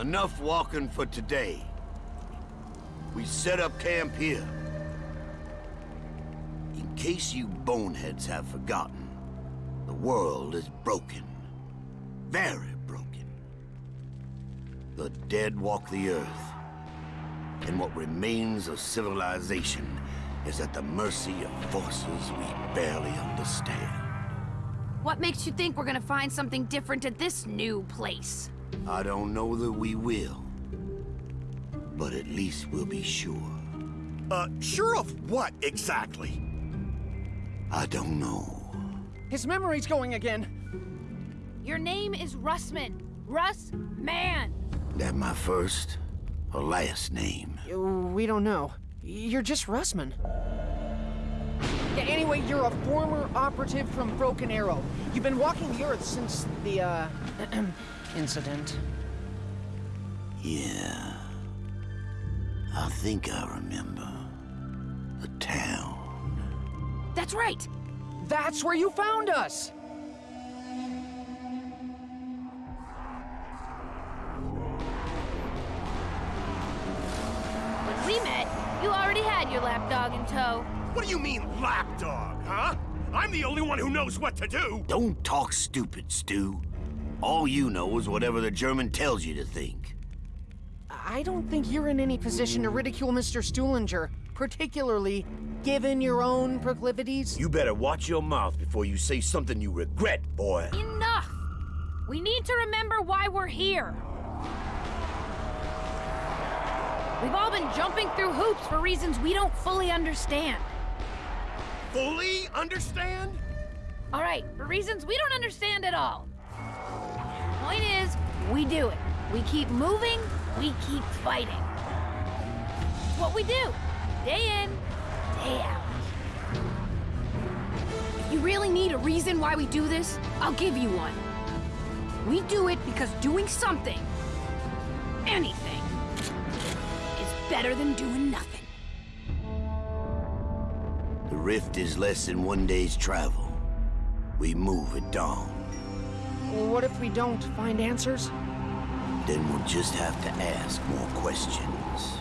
Enough walking for today. We set up camp here. In case you boneheads have forgotten, the world is broken. Very broken. The dead walk the earth. And what remains of civilization is at the mercy of forces we barely understand. What makes you think we're gonna find something different at this new place? I don't know that we will. But at least we'll be sure. Uh, sure of what, exactly? I don't know. His memory's going again. Your name is Russman. Russ Man. That my first or last name? Uh, We don't know. You're just Russman. Yeah, anyway, you're a former operative from Broken Arrow. You've been walking the Earth since the, uh, incident. Yeah. I think I remember. The town. That's right. That's where you found us! You already had your lapdog in tow. What do you mean, lapdog, huh? I'm the only one who knows what to do! Don't talk stupid, Stu. All you know is whatever the German tells you to think. I don't think you're in any position to ridicule Mr. Stuhlinger, particularly given your own proclivities. You better watch your mouth before you say something you regret, boy. Enough! We need to remember why we're here. We've all been jumping through hoops for reasons we don't fully understand. Fully understand? All right, for reasons we don't understand at all. Point is, we do it. We keep moving, we keep fighting. It's what we do, day in, day out. If you really need a reason why we do this, I'll give you one. We do it because doing something, anything, better than doing nothing. The rift is less than one day's travel. We move at dawn. What if we don't find answers? Then we'll just have to ask more questions.